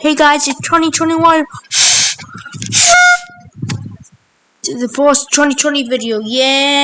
Hey guys, it's 2021. the first 2020 video. Yeah.